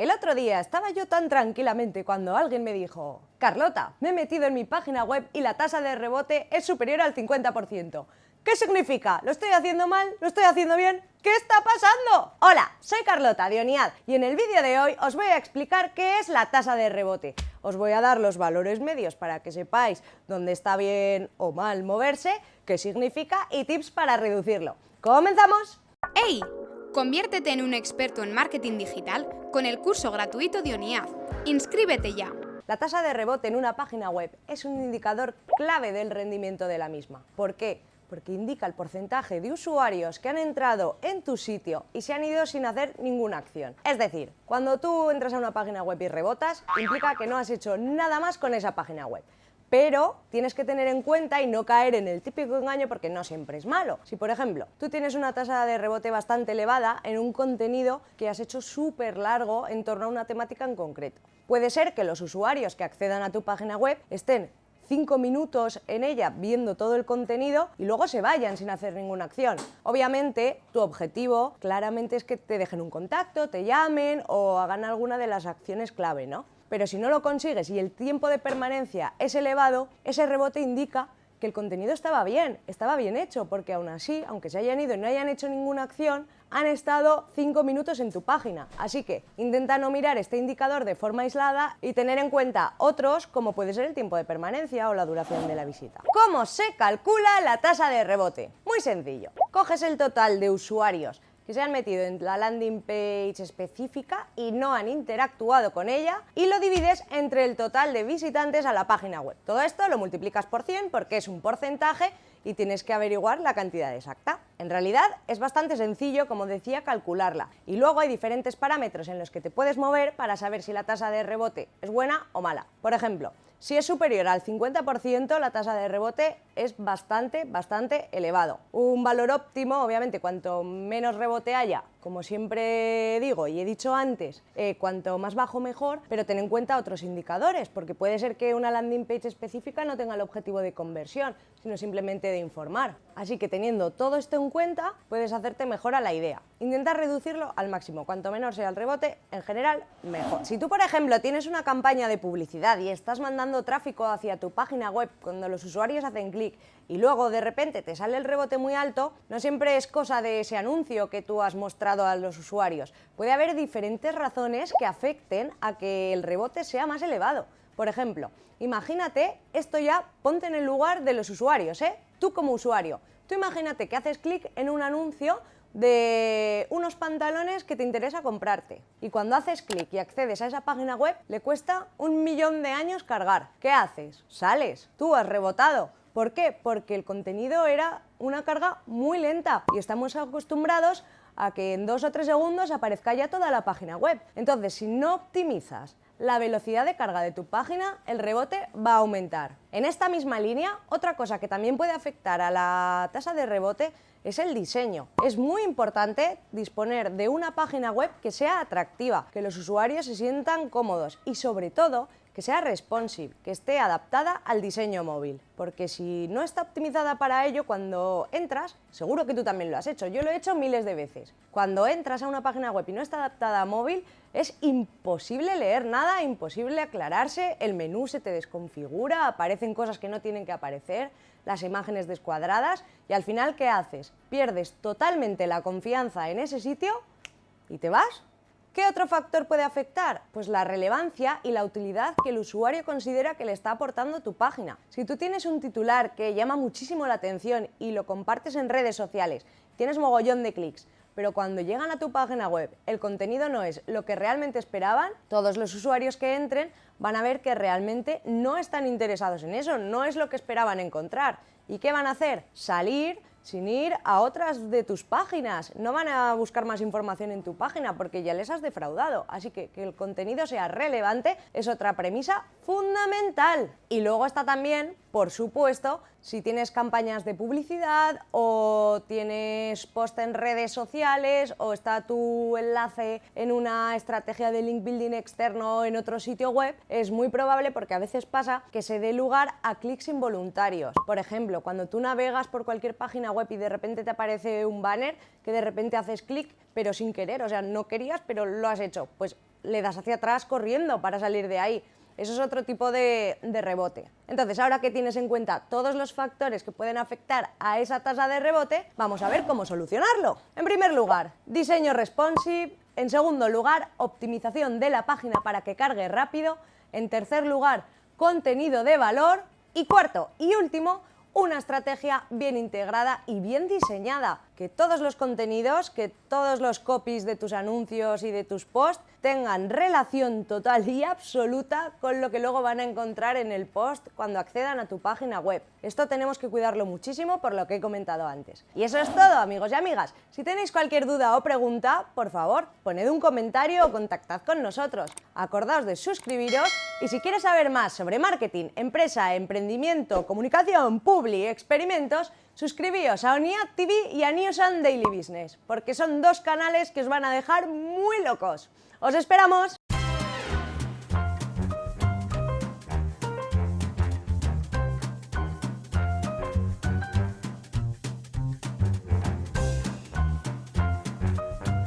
El otro día estaba yo tan tranquilamente cuando alguien me dijo Carlota, me he metido en mi página web y la tasa de rebote es superior al 50%. ¿Qué significa? ¿Lo estoy haciendo mal? ¿Lo estoy haciendo bien? ¿Qué está pasando? Hola, soy Carlota de Oniad y en el vídeo de hoy os voy a explicar qué es la tasa de rebote. Os voy a dar los valores medios para que sepáis dónde está bien o mal moverse, qué significa y tips para reducirlo. ¿Comenzamos? ¡Hey! Conviértete en un experto en marketing digital con el curso gratuito de ONIAD. ¡Inscríbete ya! La tasa de rebote en una página web es un indicador clave del rendimiento de la misma. ¿Por qué? Porque indica el porcentaje de usuarios que han entrado en tu sitio y se han ido sin hacer ninguna acción. Es decir, cuando tú entras a una página web y rebotas, implica que no has hecho nada más con esa página web pero tienes que tener en cuenta y no caer en el típico engaño porque no siempre es malo. Si, por ejemplo, tú tienes una tasa de rebote bastante elevada en un contenido que has hecho súper largo en torno a una temática en concreto. Puede ser que los usuarios que accedan a tu página web estén cinco minutos en ella viendo todo el contenido y luego se vayan sin hacer ninguna acción. Obviamente, tu objetivo claramente es que te dejen un contacto, te llamen o hagan alguna de las acciones clave, ¿no? Pero si no lo consigues y el tiempo de permanencia es elevado, ese rebote indica que el contenido estaba bien, estaba bien hecho, porque aún así, aunque se hayan ido y no hayan hecho ninguna acción, han estado 5 minutos en tu página. Así que intenta no mirar este indicador de forma aislada y tener en cuenta otros, como puede ser el tiempo de permanencia o la duración de la visita. ¿Cómo se calcula la tasa de rebote? Muy sencillo. Coges el total de usuarios que se han metido en la landing page específica y no han interactuado con ella y lo divides entre el total de visitantes a la página web. Todo esto lo multiplicas por 100 porque es un porcentaje y tienes que averiguar la cantidad exacta. En realidad es bastante sencillo, como decía, calcularla y luego hay diferentes parámetros en los que te puedes mover para saber si la tasa de rebote es buena o mala. Por ejemplo, si es superior al 50%, la tasa de rebote es bastante, bastante elevado. Un valor óptimo, obviamente, cuanto menos rebote haya, como siempre digo y he dicho antes, eh, cuanto más bajo mejor, pero ten en cuenta otros indicadores, porque puede ser que una landing page específica no tenga el objetivo de conversión, sino simplemente de informar. Así que teniendo todo esto en cuenta, puedes hacerte mejor a la idea. Intenta reducirlo al máximo, cuanto menor sea el rebote, en general, mejor. Si tú, por ejemplo, tienes una campaña de publicidad y estás mandando tráfico hacia tu página web cuando los usuarios hacen clic y luego de repente te sale el rebote muy alto, no siempre es cosa de ese anuncio que tú has mostrado a los usuarios. Puede haber diferentes razones que afecten a que el rebote sea más elevado. Por ejemplo, imagínate, esto ya ponte en el lugar de los usuarios, ¿eh? Tú como usuario, tú imagínate que haces clic en un anuncio de unos pantalones que te interesa comprarte. Y cuando haces clic y accedes a esa página web, le cuesta un millón de años cargar. ¿Qué haces? Sales, tú has rebotado, ¿Por qué? Porque el contenido era una carga muy lenta y estamos acostumbrados a que en dos o tres segundos aparezca ya toda la página web. Entonces, si no optimizas la velocidad de carga de tu página, el rebote va a aumentar. En esta misma línea, otra cosa que también puede afectar a la tasa de rebote es el diseño. Es muy importante disponer de una página web que sea atractiva, que los usuarios se sientan cómodos y sobre todo que sea responsive, que esté adaptada al diseño móvil. Porque si no está optimizada para ello, cuando entras, seguro que tú también lo has hecho, yo lo he hecho miles de veces. Cuando entras a una página web y no está adaptada a móvil, es imposible leer nada, imposible aclararse, el menú se te desconfigura, aparecen cosas que no tienen que aparecer, las imágenes descuadradas y al final, ¿qué haces? Pierdes totalmente la confianza en ese sitio y te vas ¿Qué otro factor puede afectar? Pues la relevancia y la utilidad que el usuario considera que le está aportando tu página. Si tú tienes un titular que llama muchísimo la atención y lo compartes en redes sociales, tienes mogollón de clics, pero cuando llegan a tu página web el contenido no es lo que realmente esperaban, todos los usuarios que entren van a ver que realmente no están interesados en eso, no es lo que esperaban encontrar. ¿Y qué van a hacer? Salir sin ir a otras de tus páginas. No van a buscar más información en tu página porque ya les has defraudado. Así que que el contenido sea relevante es otra premisa fundamental. Y luego está también, por supuesto, si tienes campañas de publicidad o tienes post en redes sociales o está tu enlace en una estrategia de link building externo en otro sitio web, es muy probable porque a veces pasa que se dé lugar a clics involuntarios. Por ejemplo, cuando tú navegas por cualquier página web y de repente te aparece un banner que de repente haces clic pero sin querer, o sea, no querías pero lo has hecho, pues le das hacia atrás corriendo para salir de ahí. Eso es otro tipo de, de, rebote. Entonces, ahora que tienes en cuenta todos los factores que pueden afectar a esa tasa de rebote, vamos a ver cómo solucionarlo. En primer lugar, diseño responsive. En segundo lugar, optimización de la página para que cargue rápido. En tercer lugar, contenido de valor. Y cuarto y último, una estrategia bien integrada y bien diseñada, que todos los contenidos, que todos los copies de tus anuncios y de tus posts tengan relación total y absoluta con lo que luego van a encontrar en el post cuando accedan a tu página web. Esto tenemos que cuidarlo muchísimo por lo que he comentado antes. Y eso es todo, amigos y amigas. Si tenéis cualquier duda o pregunta, por favor, poned un comentario o contactad con nosotros. Acordaos de suscribiros y si quieres saber más sobre marketing, empresa, emprendimiento, comunicación, publi, experimentos, suscribíos a ONIAD TV y a News and Daily Business, porque son dos canales que os van a dejar muy locos. ¡Os esperamos!